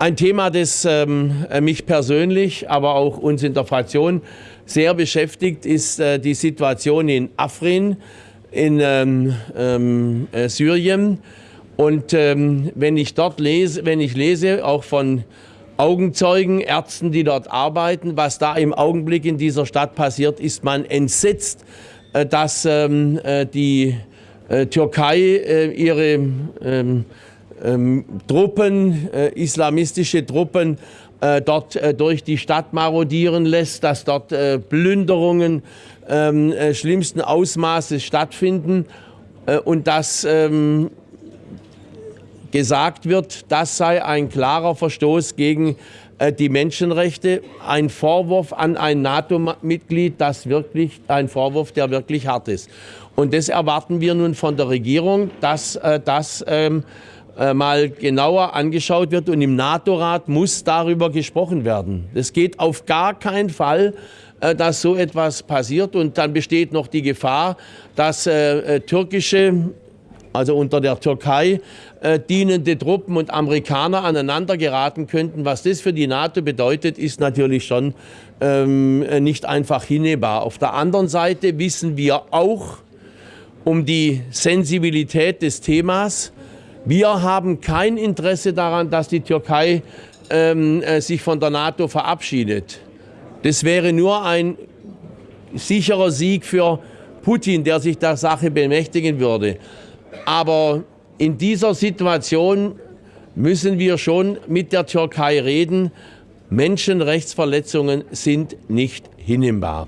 Ein Thema, das ähm, mich persönlich, aber auch uns in der Fraktion sehr beschäftigt, ist äh, die Situation in Afrin in ähm, ähm, äh, Syrien. Und ähm, wenn ich dort lese, wenn ich lese, auch von Augenzeugen, Ärzten, die dort arbeiten, was da im Augenblick in dieser Stadt passiert, ist man entsetzt, äh, dass ähm, äh, die äh, Türkei äh, ihre ähm, Truppen, äh, islamistische Truppen, äh, dort äh, durch die Stadt marodieren lässt, dass dort äh, Plünderungen ähm, äh, schlimmsten Ausmaßes stattfinden äh, und dass ähm, gesagt wird, das sei ein klarer Verstoß gegen die Menschenrechte, ein Vorwurf an ein NATO-Mitglied, das wirklich ein Vorwurf, der wirklich hart ist. Und das erwarten wir nun von der Regierung, dass das ähm, äh, mal genauer angeschaut wird und im NATO-Rat muss darüber gesprochen werden. Es geht auf gar keinen Fall, äh, dass so etwas passiert und dann besteht noch die Gefahr, dass äh, türkische also unter der Türkei äh, dienende Truppen und Amerikaner aneinander geraten könnten. Was das für die NATO bedeutet, ist natürlich schon ähm, nicht einfach hinnehmbar. Auf der anderen Seite wissen wir auch um die Sensibilität des Themas. Wir haben kein Interesse daran, dass die Türkei ähm, äh, sich von der NATO verabschiedet. Das wäre nur ein sicherer Sieg für Putin, der sich der Sache bemächtigen würde. Aber in dieser Situation müssen wir schon mit der Türkei reden. Menschenrechtsverletzungen sind nicht hinnehmbar.